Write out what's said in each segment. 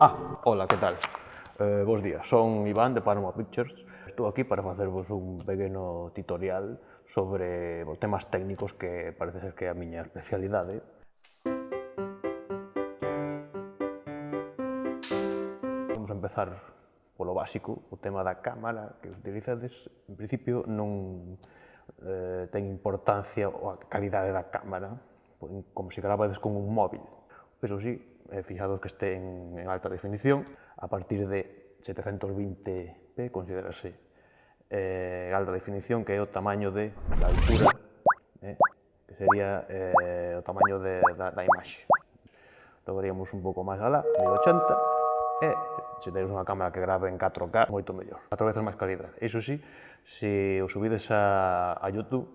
Ah, hola, que tal? Eh, bos días, son Iván de Panama Pictures. Estou aquí para facervos un pequeno tutorial sobre os temas técnicos que parece ser que é a miña especialidade. Vamos a empezar polo básico, o tema da cámara que utilizades. En principio non eh, ten importancia a calidade da cámara, como se gravades con un móvil. Pero sí, eh, fijados que este en, en alta definición, a partir de 720p considerase eh, alta definición, que é o tamaño de la altura, eh, que sería eh, o tamaño de, da, da imaxe. Tomaríamos un pouco máis alá, 1080, e se tedes unha cámara que grave en 4K, moito mellor. 4 veces máis calidad. Iso sí, se o subides a, a YouTube,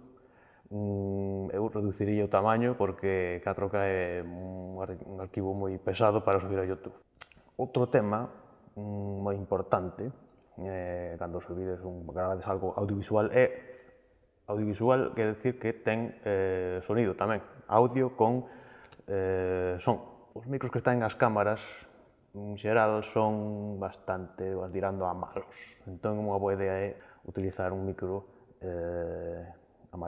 mm, eu reduciría o tamaño porque 4K é un arquivo moi pesado para subir a YouTube. Outro tema mm, moi importante eh, cando subides un gravades algo audiovisual é audiovisual quer decir que ten eh, sonido tamén, audio con eh, son. Os micros que están nas cámaras en xeral son bastante, vas dirando a malos. Entón, unha boa idea é utilizar un micro eh,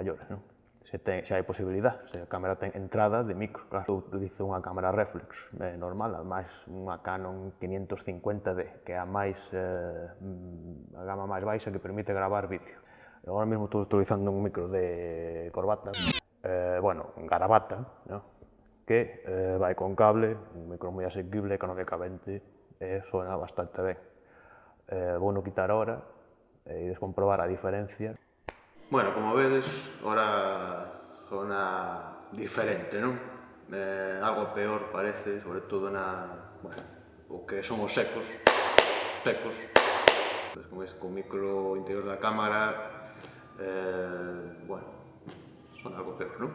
maiores, non? Se, ten, se hai posibilidad, se a cámara ten entrada de micro. Claro, eu utilizo unha cámara reflex eh, normal, ademais unha Canon 550D, que é a máis eh, a gama máis baixa que permite gravar vídeo. Agora mesmo estou utilizando un micro de corbata, eh, bueno, garabata, ¿no? que eh, vai con cable, un micro moi asequible económicamente, e eh, suena bastante ben. Eh, vou no quitar ahora e eh, descomprobar a diferencia. Bueno, como vedes, ahora zona diferente, non? Eh, algo peor parece, sobre todo na... Bueno, o que son os secos. Secos. Pues, como es, con micro interior da cámara, eh, bueno, son algo peor, non?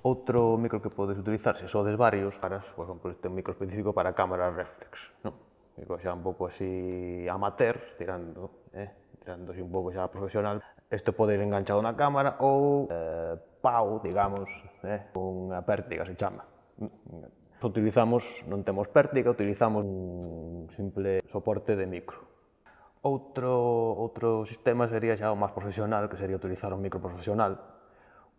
Outro micro que podes utilizar, se sodes varios, para, por exemplo, este micro específico para cámaras reflex, non? Micro xa un pouco así amateur, tirando, eh? tirándose un pouco xa profesional, isto pode ir enganchado na cámara ou eh, pau, digamos, eh, unha pértiga se chama. Utilizamos, non temos pértiga, utilizamos un simple soporte de micro. Outro, outro sistema sería xa o máis profesional, que sería utilizar un micro profesional,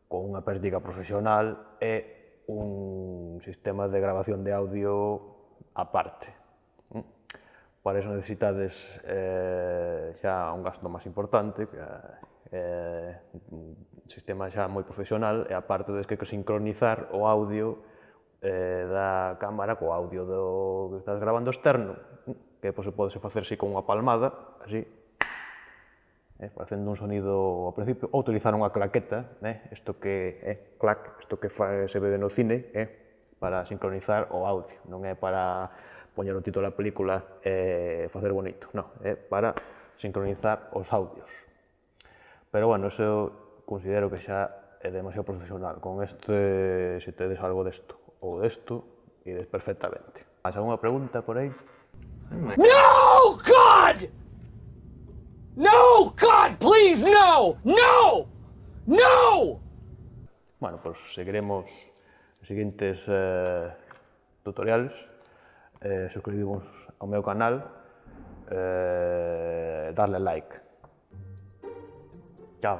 con unha pértiga profesional e un sistema de grabación de audio aparte para iso necesitades eh, xa un gasto máis importante, que, eh, un sistema xa moi profesional, e aparte des que sincronizar o audio eh, da cámara co audio do que estás grabando externo, que pois, pode se facer así con unha palmada, así, eh, facendo un sonido ao principio, ou utilizar unha claqueta, eh, isto que é eh, clac, isto que fa, se ve no cine, eh, para sincronizar o audio, non é para poñer o título da película e eh, facer bonito, non, é eh, para sincronizar os audios. Pero bueno, eso considero que xa é demasiado profesional, con este, se tedes algo desto ou desto, ides perfectamente. Mas alguna pregunta por aí? No, God! No, God, please, no! No! No! Bueno, pues seguiremos os seguintes eh, tutoriales eh, suscribir-vos ao meu canal, eh, darle like. Chao.